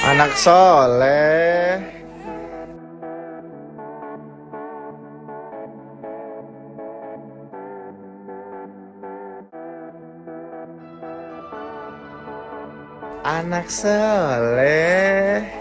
Anak soleh. Anak soleh.